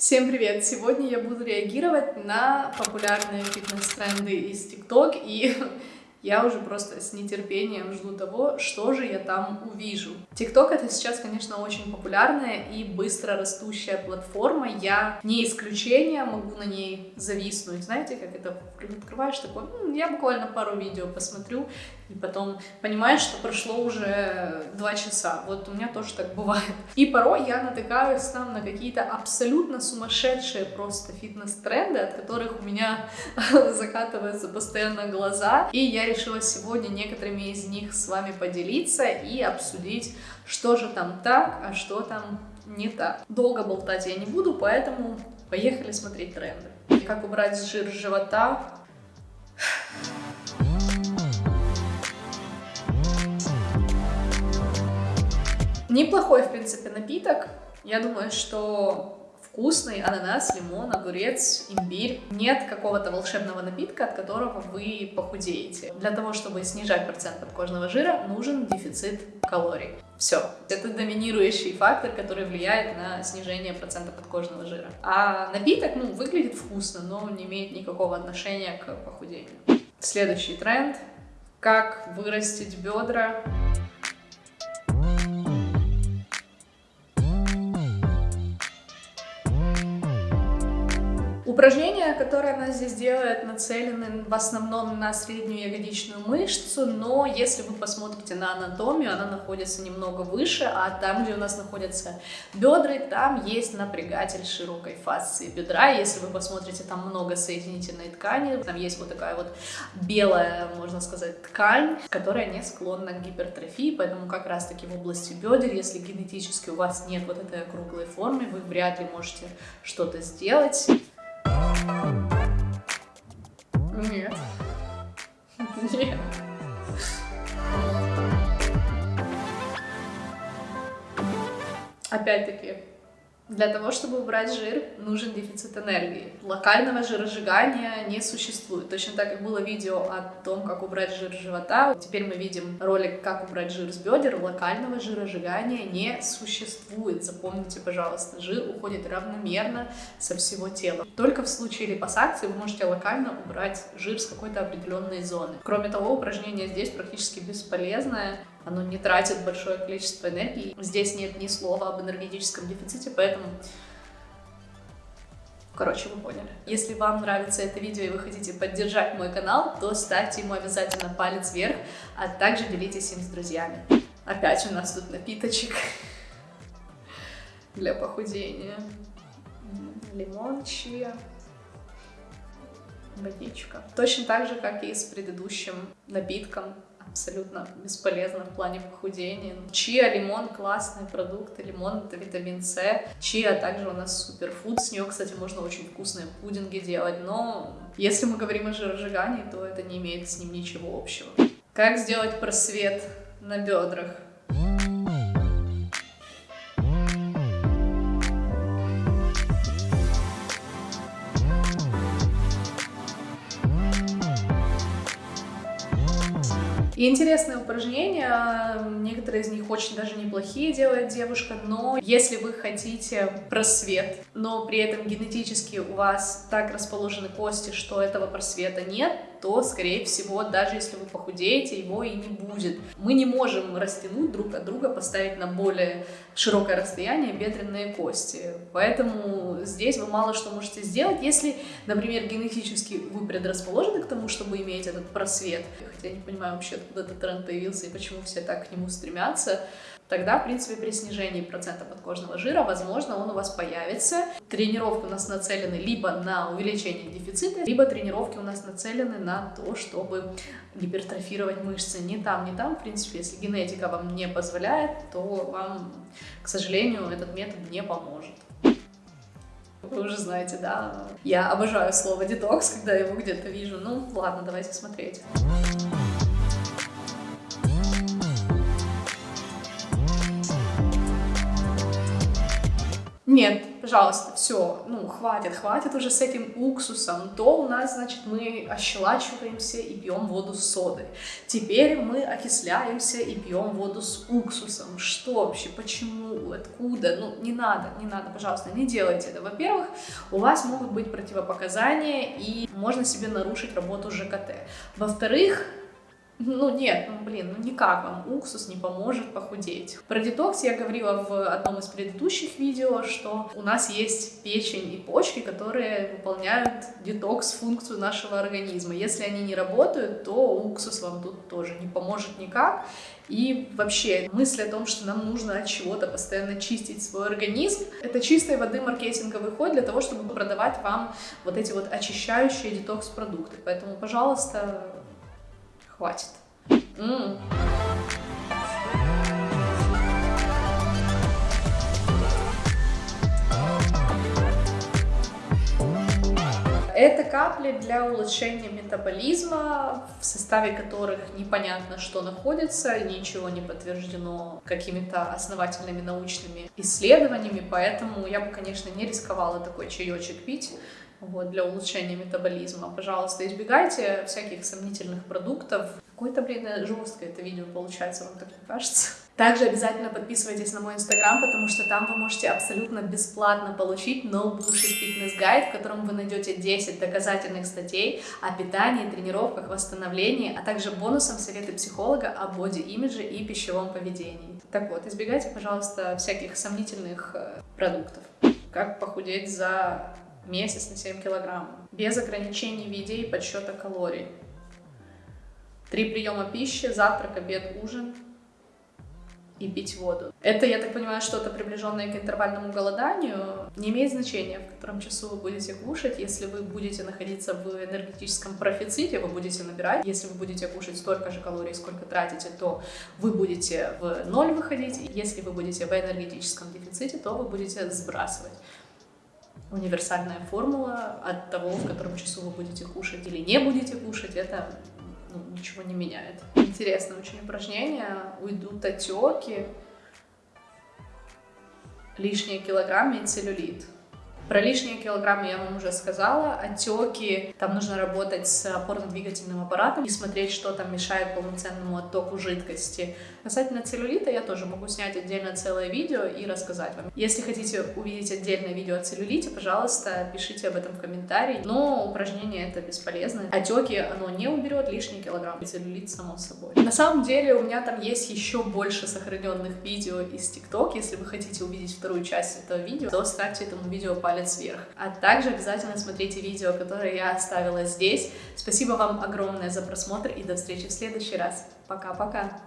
Всем привет! Сегодня я буду реагировать на популярные фитнес-тренды из TikTok и я уже просто с нетерпением жду того, что же я там увижу. TikTok это сейчас, конечно, очень популярная и быстро растущая платформа. Я не исключение, могу на ней зависнуть. Знаете, как это открываешь такой, ну, я буквально пару видео посмотрю, и потом понимаешь, что прошло уже два часа. Вот у меня тоже так бывает. И порой я натыкаюсь там на какие-то абсолютно сумасшедшие просто фитнес-тренды, от которых у меня закатываются постоянно глаза. И я решила сегодня некоторыми из них с вами поделиться и обсудить, что же там так, а что там не так. Долго болтать я не буду, поэтому поехали смотреть тренды. Как убрать жир с живота? Неплохой, в принципе, напиток. Я думаю, что вкусный ананас, лимон, огурец, имбирь. Нет какого-то волшебного напитка, от которого вы похудеете. Для того, чтобы снижать процент подкожного жира, нужен дефицит калорий. Все. Это доминирующий фактор, который влияет на снижение процента подкожного жира. А напиток, ну, выглядит вкусно, но не имеет никакого отношения к похудению. Следующий тренд. Как вырастить бедра Упражнения, которые она здесь делает, нацелены в основном на среднюю ягодичную мышцу, но если вы посмотрите на анатомию, она находится немного выше, а там, где у нас находятся бедра, там есть напрягатель широкой фасции бедра. Если вы посмотрите, там много соединительной ткани, там есть вот такая вот белая, можно сказать, ткань, которая не склонна к гипертрофии, поэтому как раз-таки в области бедер, если генетически у вас нет вот этой округлой формы, вы вряд ли можете что-то сделать. Опять-таки, для того, чтобы убрать жир, нужен дефицит энергии. Локального жиросжигания не существует. Точно так, как было видео о том, как убрать жир с живота, теперь мы видим ролик, как убрать жир с бедер. Локального жиросжигания не существует. Запомните, пожалуйста, жир уходит равномерно со всего тела. Только в случае липосакции вы можете локально убрать жир с какой-то определенной зоны. Кроме того, упражнение здесь практически бесполезное оно не тратит большое количество энергии. Здесь нет ни слова об энергетическом дефиците, поэтому... Короче, вы поняли. Если вам нравится это видео и вы хотите поддержать мой канал, то ставьте ему обязательно палец вверх, а также делитесь им с друзьями. Опять у нас тут напиточек для похудения. Лимон, чия, водичка. Точно так же, как и с предыдущим напитком абсолютно бесполезно в плане похудения. Чиа, лимон — классный продукт, лимон — это витамин С. Чиа также у нас суперфуд, с нее, кстати, можно очень вкусные пудинги делать, но если мы говорим о жиросжигании, то это не имеет с ним ничего общего. Как сделать просвет на бедрах? И интересные упражнения, некоторые из них очень даже неплохие делает девушка, но если вы хотите просвет, но при этом генетически у вас так расположены кости, что этого просвета нет, то, скорее всего, даже если вы похудеете, его и не будет. Мы не можем растянуть друг от друга, поставить на более широкое расстояние бедренные кости. Поэтому здесь вы мало что можете сделать, если, например, генетически вы предрасположены к тому, чтобы иметь этот просвет. Хотя я не понимаю вообще, откуда этот тренд появился и почему все так к нему стремятся тогда, в принципе, при снижении процента подкожного жира, возможно, он у вас появится. Тренировки у нас нацелены либо на увеличение дефицита, либо тренировки у нас нацелены на то, чтобы гипертрофировать мышцы. Не там, не там, в принципе, если генетика вам не позволяет, то вам, к сожалению, этот метод не поможет. Вы уже знаете, да? Я обожаю слово детокс, когда его где-то вижу. Ну, ладно, давайте смотреть. Нет, пожалуйста, все, ну, хватит, хватит уже с этим уксусом. То у нас, значит, мы ощелачиваемся и пьем воду с содой. Теперь мы окисляемся и пьем воду с уксусом. Что вообще, почему, откуда? Ну, не надо, не надо, пожалуйста, не делайте это. Во-первых, у вас могут быть противопоказания, и можно себе нарушить работу ЖКТ. Во-вторых, ну нет, ну блин, ну никак вам уксус не поможет похудеть. Про детокс я говорила в одном из предыдущих видео, что у нас есть печень и почки, которые выполняют детокс-функцию нашего организма. Если они не работают, то уксус вам тут тоже не поможет никак. И вообще мысль о том, что нам нужно от чего-то постоянно чистить свой организм, это чистой воды маркетинговый ход для того, чтобы продавать вам вот эти вот очищающие детокс-продукты. Поэтому, пожалуйста, хватит. М Это капли для улучшения метаболизма, в составе которых непонятно, что находится, ничего не подтверждено какими-то основательными научными исследованиями, поэтому я бы, конечно, не рисковала такой чаечек пить вот, для улучшения метаболизма. Пожалуйста, избегайте всяких сомнительных продуктов. Какое-то, блин, жесткое это видео получается, вам так не кажется? Также обязательно подписывайтесь на мой инстаграм, потому что там вы можете абсолютно бесплатно получить No Bullshit Fitness Guide, в котором вы найдете 10 доказательных статей о питании, тренировках, восстановлении, а также бонусом советы психолога о боди-имидже и пищевом поведении. Так вот, избегайте, пожалуйста, всяких сомнительных э, продуктов. Как похудеть за месяц на 7 килограмм, без ограничений в еде и подсчета калорий. Три приема пищи, завтрак, обед, ужин – и пить воду. Это, я так понимаю, что-то приближенное к интервальному голоданию. Не имеет значения, в котором часу вы будете кушать. Если вы будете находиться в энергетическом профиците, вы будете набирать. Если вы будете кушать столько же калорий, сколько тратите, то вы будете в ноль выходить. Если вы будете в энергетическом дефиците, то вы будете сбрасывать универсальная формула от того, в котором часу вы будете кушать или не будете кушать, это ну, ничего не меняет. Интересное очень упражнение. Уйдут отеки, лишние килограммы и целлюлит. Про лишние килограммы я вам уже сказала. Отеки, там нужно работать с опорно-двигательным аппаратом и смотреть, что там мешает полноценному оттоку жидкости. Касательно целлюлита я тоже могу снять отдельно целое видео и рассказать вам. Если хотите увидеть отдельное видео о целлюлите, пожалуйста, пишите об этом в комментарии. Но упражнение это бесполезно. Отеки оно не уберет лишние килограммы. Целлюлит само собой. На самом деле у меня там есть еще больше сохраненных видео из ТикТок. Если вы хотите увидеть вторую часть этого видео, то ставьте этому видео палец палец вверх. А также обязательно смотрите видео, которое я оставила здесь. Спасибо вам огромное за просмотр и до встречи в следующий раз. Пока-пока!